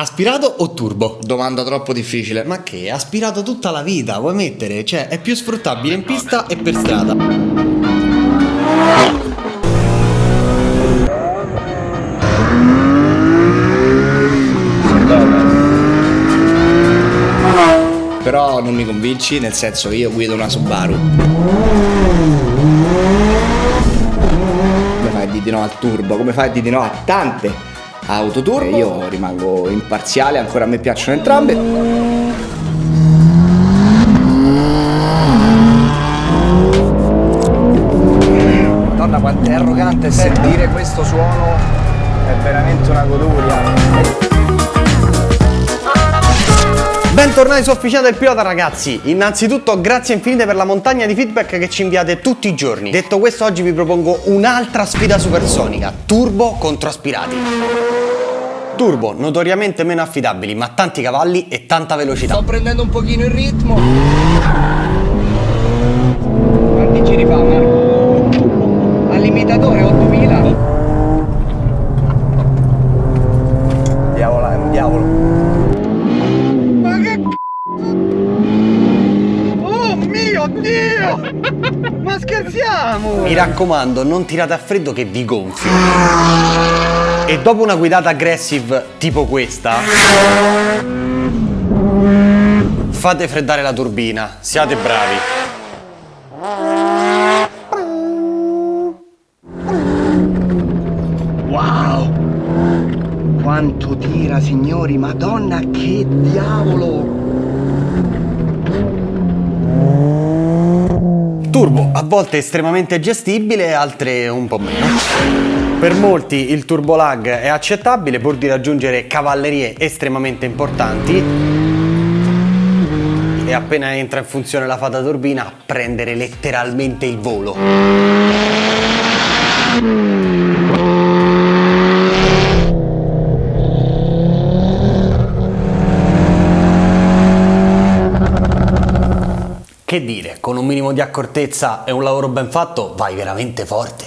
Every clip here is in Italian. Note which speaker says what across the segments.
Speaker 1: Aspirato o turbo?
Speaker 2: Domanda troppo difficile.
Speaker 1: Ma che? Aspirato tutta la vita, vuoi mettere? Cioè, è più sfruttabile in pista e per strada.
Speaker 2: Però non mi convinci, nel senso che io guido una Subaru. Come fai a dire di no al turbo? Come fai a dire di no a tante auto turbo? Io rimango imparziale, ancora a me piacciono entrambe. Madonna quanto è arrogante sentire questo suono, è veramente una goduria.
Speaker 1: Bentornati su Officina del Pilota ragazzi, innanzitutto grazie infinite per la montagna di feedback che ci inviate tutti i giorni. Detto questo oggi vi propongo un'altra sfida supersonica, turbo contro aspirati. Turbo, notoriamente meno affidabili, ma tanti cavalli e tanta velocità.
Speaker 2: Sto prendendo un pochino il ritmo. Quanti giri fa Marco? Al limitatore 8000. Diavolo, è un diavolo. Ma che Oh mio Dio! Ma scherziamo!
Speaker 1: Mi raccomando, non tirate a freddo che vi gonfio. E dopo una guidata aggressive tipo questa, fate freddare la turbina, siate bravi.
Speaker 2: Wow! Quanto tira signori, madonna che diavolo!
Speaker 1: Turbo, a volte estremamente gestibile, altre un po' meno. Per molti il turbo lag è accettabile pur di raggiungere cavallerie estremamente importanti e appena entra in funzione la fata turbina prendere letteralmente il volo. Che dire, con un minimo di accortezza e un lavoro ben fatto vai veramente forte.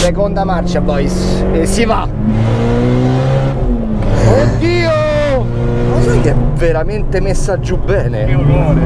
Speaker 2: Seconda marcia, boys. E si va! Oddio! Ma sai che è veramente messa giù bene? Che orrore!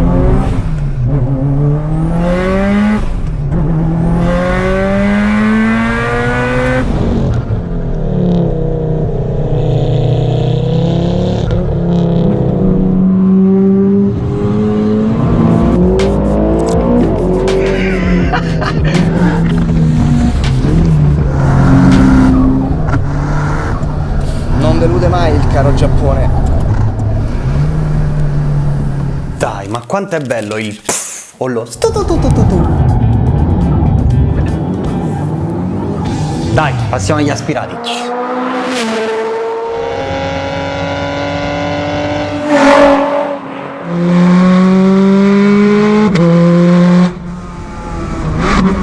Speaker 1: Quanto è bello il pff o lo. Dai, passiamo agli aspirati.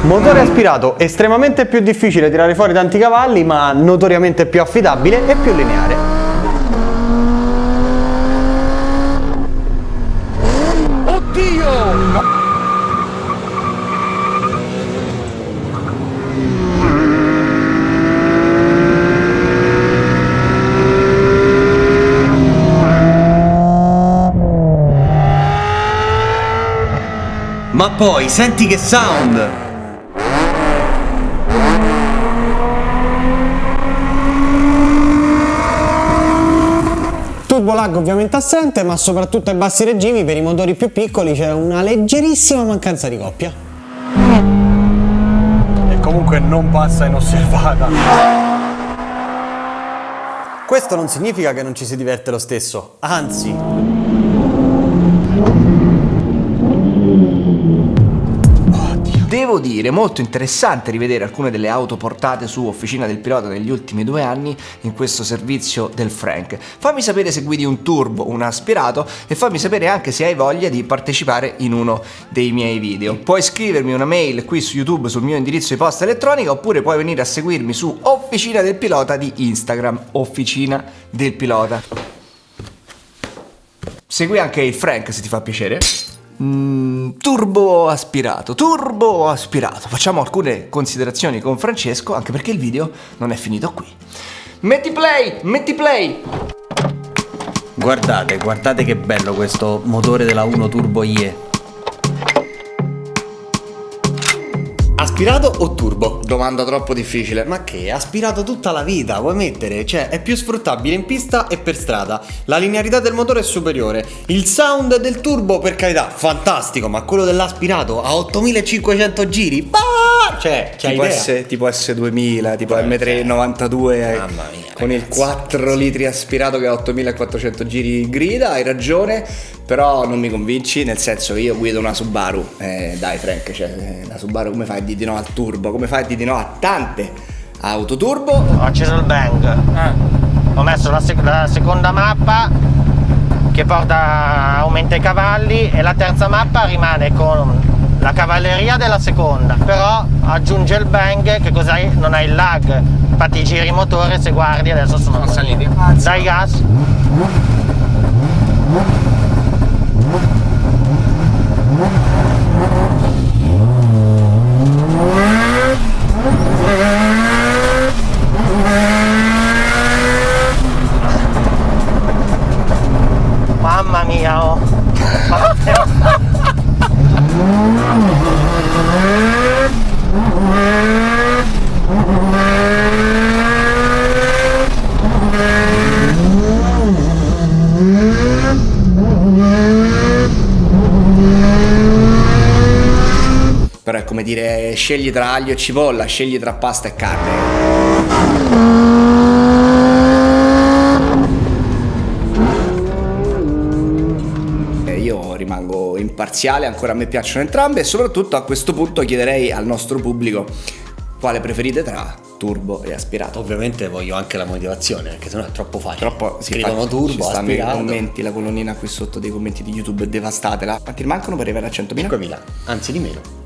Speaker 1: Motore aspirato, estremamente più difficile tirare fuori tanti cavalli, ma notoriamente più affidabile e più lineare.
Speaker 2: Oddio!
Speaker 1: Ma poi, senti che sound! Turbo lag ovviamente assente, ma soprattutto ai bassi regimi per i motori più piccoli c'è una leggerissima mancanza di coppia. E comunque non passa inosservata. Questo non significa che non ci si diverte lo stesso, anzi,
Speaker 2: Devo dire, molto interessante rivedere alcune delle auto portate su Officina del Pilota negli ultimi due anni in questo servizio del Frank. Fammi sapere se guidi un turbo, un aspirato e fammi sapere anche se hai voglia di partecipare in uno dei miei video. Puoi scrivermi una mail qui su YouTube sul mio indirizzo di posta elettronica oppure puoi venire a seguirmi su Officina del Pilota di Instagram, Officina del Pilota. Segui anche il Frank se ti fa piacere. Mm, turbo aspirato, turbo aspirato. Facciamo alcune considerazioni con Francesco, anche perché il video non è finito qui. Metti play, metti play.
Speaker 1: Guardate, guardate che bello questo motore della 1 Turbo IE. Aspirato o turbo?
Speaker 2: Domanda troppo difficile.
Speaker 1: Ma che? Aspirato tutta la vita, vuoi mettere? Cioè, è più sfruttabile in pista e per strada. La linearità del motore è superiore. Il sound del turbo, per carità, fantastico, ma quello dell'aspirato a 8500 giri? Bah! Cioè, c'hai
Speaker 2: tipo,
Speaker 1: idea?
Speaker 2: S, tipo S2000, tipo
Speaker 1: Eh,
Speaker 2: M392 eh,
Speaker 1: Mamma mia,
Speaker 2: con il
Speaker 1: ragazzi,
Speaker 2: 4 litri aspirato che ha 8400 giri grida, hai ragione, però non mi convinci, nel senso che io guido una Subaru, eh, dai Frank, cioè, eh, la Subaru come fai a dire di no al turbo, come fai a dire di no a tante auto turbo?
Speaker 3: Ho acceso il bang. Ho messo la, sec- la seconda mappa che porta aumenta i cavalli e la terza mappa rimane con la cavalleria della seconda. Però aggiunge il bang che cos'hai? Non hai il lag. Infatti i giri motore se guardi adesso sono saliti. Dai gas. Mamma mia oh.
Speaker 2: Però è come dire scegli tra aglio e cipolla, scegli tra pasta e carne. Eh, Io rimango imparziale, ancora a me piacciono entrambe e soprattutto a questo punto chiederei al nostro pubblico quale preferite tra turbo e aspirato.
Speaker 1: Ovviamente voglio anche la motivazione, perché sennò è troppo facile.
Speaker 2: Troppo si
Speaker 1: Scrivono turbo,
Speaker 2: stanno i
Speaker 1: aspirato.
Speaker 2: commenti, la colonnina qui sotto dei commenti di YouTube, devastatela. Quanti mancano per arrivare a 100.000?
Speaker 1: 5.000, anzi di meno.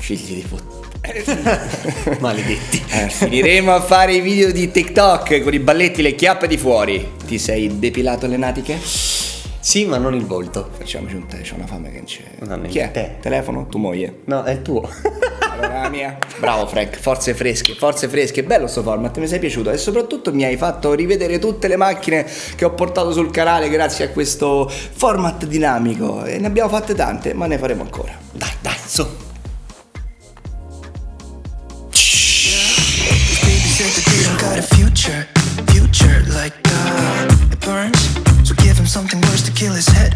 Speaker 2: Figli di puttana.
Speaker 1: Maledetti.
Speaker 2: Eh, finiremo a fare i video di TikTok con i balletti, le chiappe di fuori. Ti sei depilato le natiche?
Speaker 1: Sì, ma non il volto.
Speaker 2: Facciamoci un tè, c'ho una fame che non c'è.
Speaker 1: Non
Speaker 2: Chi è?
Speaker 1: tè.
Speaker 2: Telefono? Tu moglie.
Speaker 1: No, è il tuo.
Speaker 2: Allora la mia. Bravo Frank, forze fresche, forze fresche. Bello sto format, mi sei piaciuto e soprattutto mi hai fatto rivedere tutte le macchine che ho portato sul canale grazie a questo format dinamico. E ne abbiamo fatte tante, ma ne faremo ancora.
Speaker 1: dai, dai, su.
Speaker 4: future, future like God. It burns, so give him something worse to kill his head.